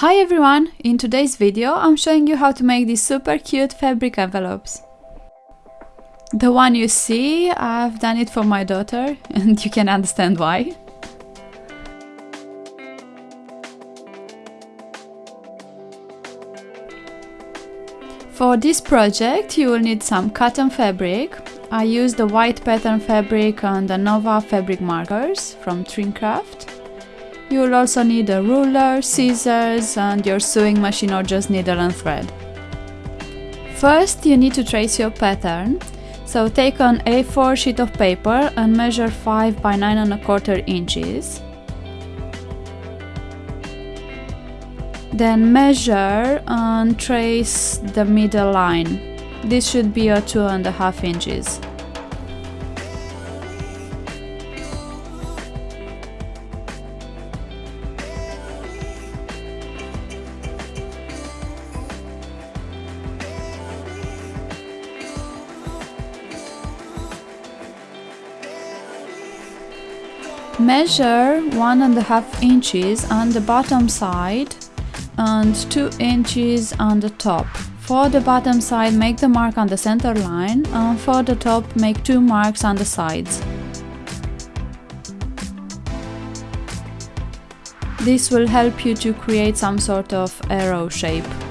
Hi everyone! In today's video I'm showing you how to make these super cute fabric envelopes. The one you see, I've done it for my daughter and you can understand why. For this project you will need some cotton fabric. I used the white pattern fabric and the Nova fabric markers from Trimcraft. You will also need a ruler, scissors and your sewing machine or just needle and thread. First you need to trace your pattern. So take an A4 sheet of paper and measure 5 by 9 and a quarter inches. Then measure and trace the middle line. This should be a two and a half inches. Measure one and a half inches on the bottom side and 2 inches on the top. For the bottom side make the mark on the center line and for the top make two marks on the sides. This will help you to create some sort of arrow shape.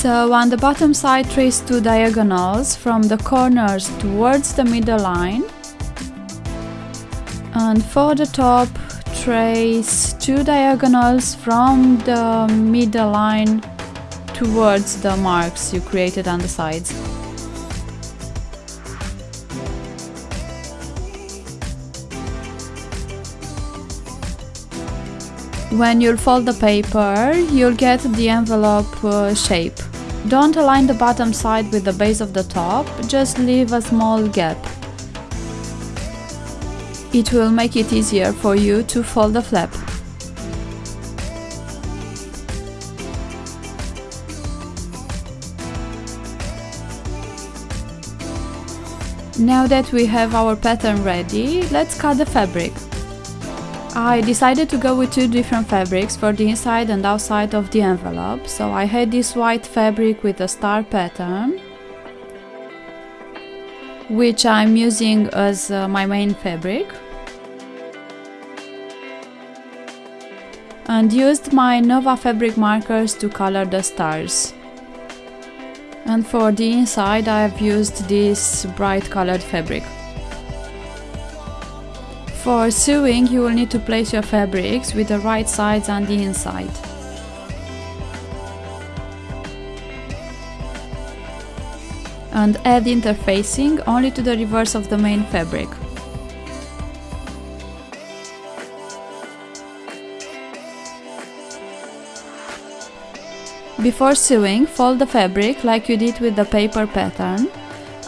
So on the bottom side trace two diagonals from the corners towards the middle line and for the top trace two diagonals from the middle line towards the marks you created on the sides. When you'll fold the paper, you'll get the envelope uh, shape. Don't align the bottom side with the base of the top, just leave a small gap. It will make it easier for you to fold the flap. Now that we have our pattern ready, let's cut the fabric. I decided to go with two different fabrics for the inside and outside of the envelope, so I had this white fabric with a star pattern, which I'm using as uh, my main fabric, and used my Nova fabric markers to color the stars. And for the inside I've used this bright colored fabric. For sewing, you will need to place your fabrics with the right sides on the inside. And add interfacing only to the reverse of the main fabric. Before sewing, fold the fabric like you did with the paper pattern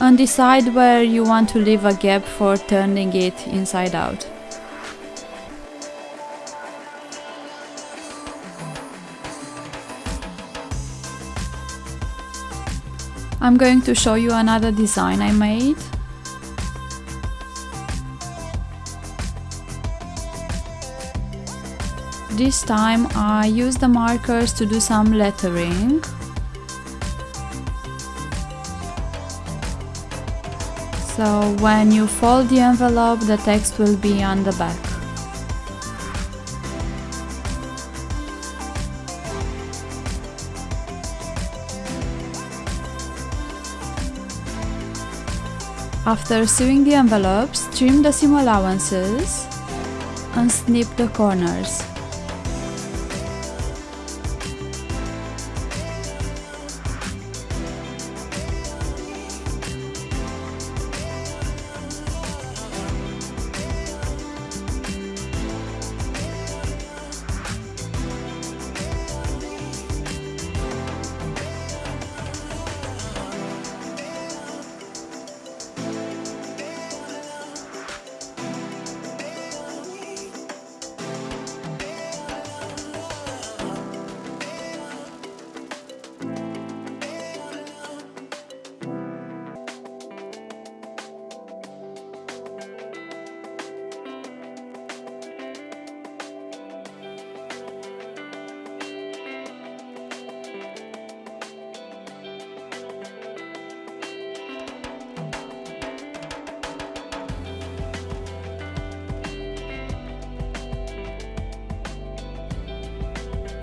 and decide where you want to leave a gap for turning it inside out. I'm going to show you another design I made. This time I used the markers to do some lettering So when you fold the envelope, the text will be on the back. After sewing the envelopes, trim the seam allowances and snip the corners.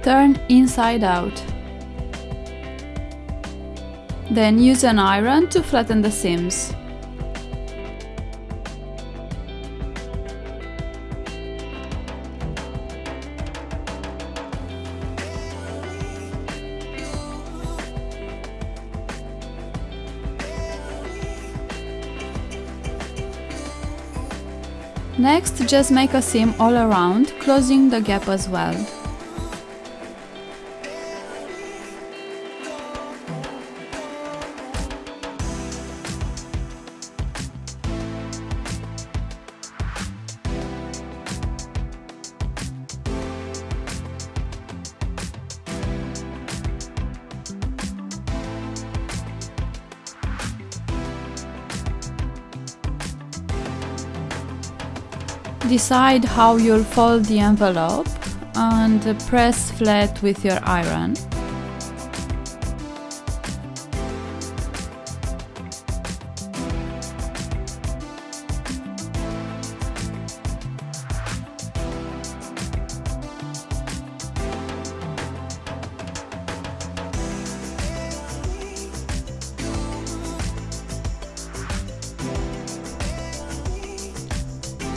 Turn inside out. Then use an iron to flatten the seams. Next, just make a seam all around, closing the gap as well. Decide how you'll fold the envelope and press flat with your iron.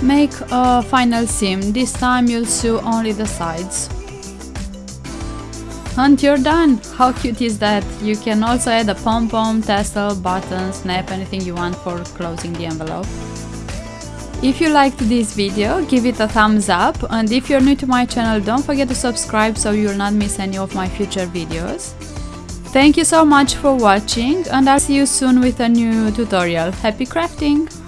Make a final seam, this time you'll sew only the sides. And you're done! How cute is that? You can also add a pom-pom, tassel, button, snap, anything you want for closing the envelope. If you liked this video, give it a thumbs up and if you're new to my channel don't forget to subscribe so you'll not miss any of my future videos. Thank you so much for watching and I'll see you soon with a new tutorial. Happy crafting!